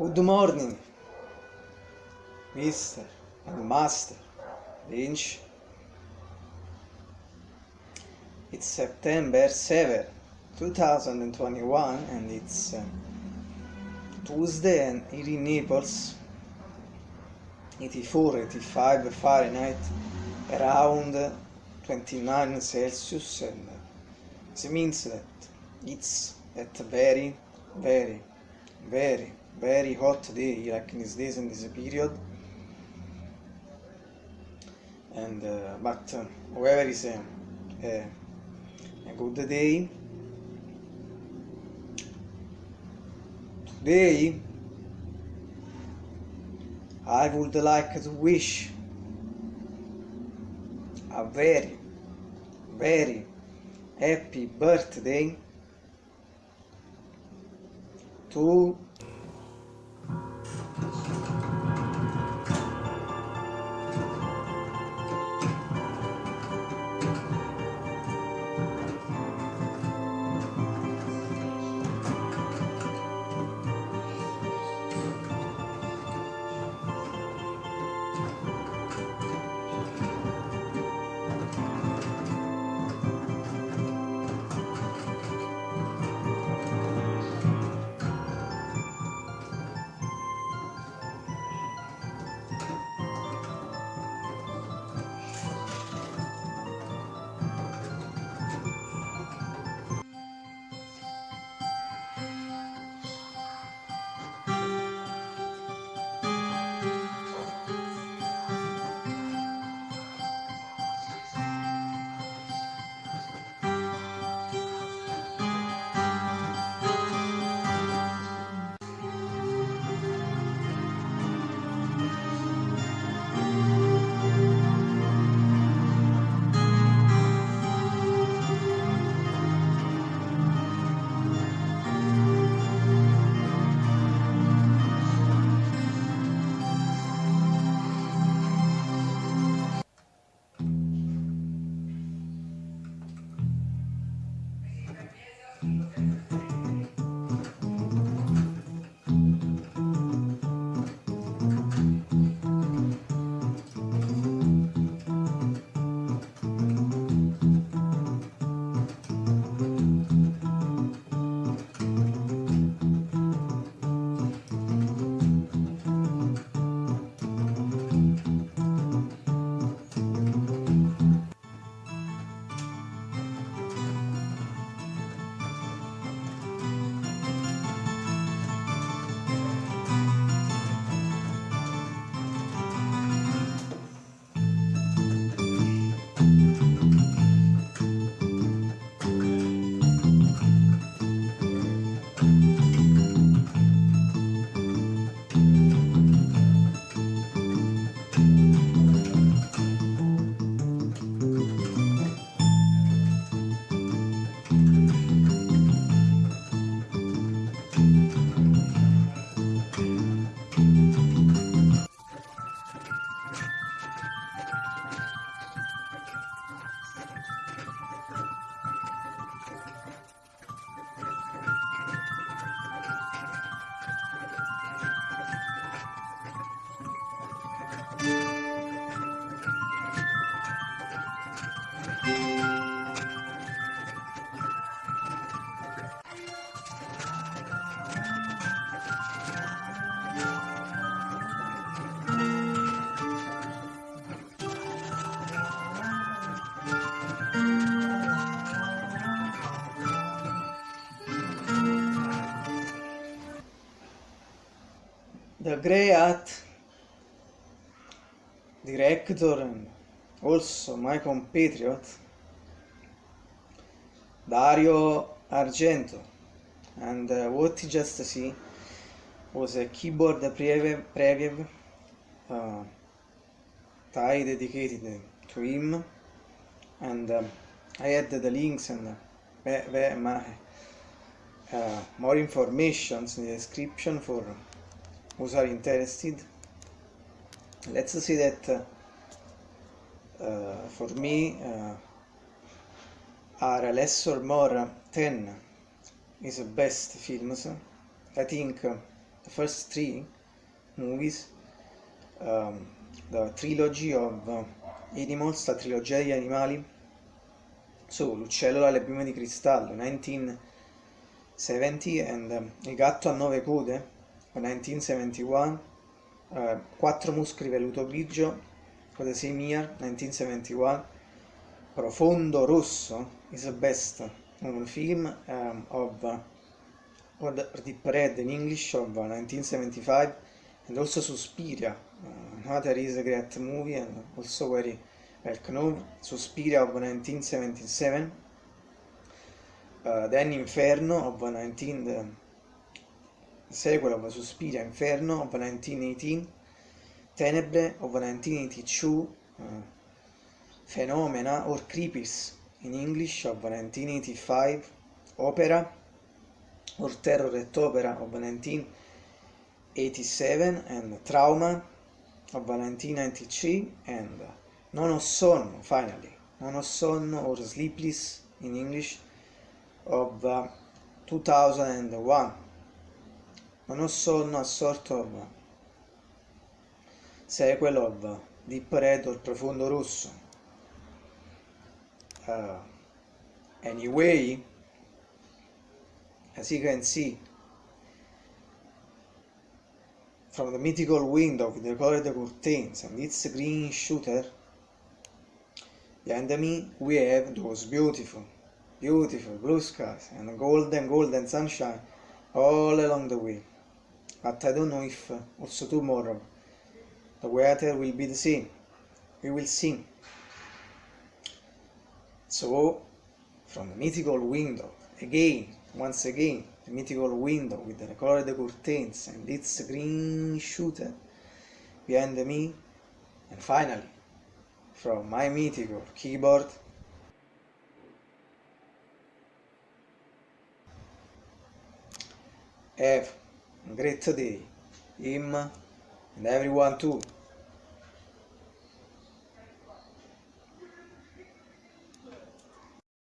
Good morning, Mr. and Master Lynch. It's September 7, 2021, and it's uh, Tuesday, and here in Naples, 84, 85 Fahrenheit, around 29 Celsius, and uh, it means that it's at very, very, very very hot day, like in these days in this period. And uh, but uh, however is a, a, a good day. Today I would like to wish a very, very happy birthday to the great director and also my compatriot Dario Argento. And uh, what you just see was a keyboard preview, preview uh, tie dedicated to him. And um, I added the links and uh, uh, more information in the description for who are interested. Let's see that uh, uh, for me uh, are less or more 10 is the best films. I think the first three movies, um, the trilogy of uh, Animals, la trilogia degli animali, so L'uccello dalle piume di cristallo, 1970, and um, Il gatto a nove code, 1971, uh, Quattro muscoli velluto grigio, for the same year, 1971, Profondo rosso is the best known film um, of uh, Deep Red in English of 1975 and also Suspiria uh, another is a great movie and also very well known Suspiria of 1977 uh, then Inferno of 19 Sequela ove sospira inferno, Valentini nantiniti tenebre, ove nantiniti ciu, uh, eh, phenomena, or creepis, in English, Valentini nantiniti five, opera, or terror et opera, ove nantin 87, and trauma, ove nantin 93, and non ho sonno, finally, non ho sonno, or sleepless, in English, of uh, 2001 Non ho sonno a sort of sequel of Deep Red or Profondo Rosso. Uh, anyway as you can see from the mythical window with the colored curtains and its green shooter behind me we have those beautiful beautiful blue skies and golden golden sunshine all along the way but I don't know if uh, also tomorrow the weather will be the same. We will see. So from the mythical window again once again the mythical window with the colored curtains and its green shooter behind me and finally from my mythical keyboard. A great day him and everyone too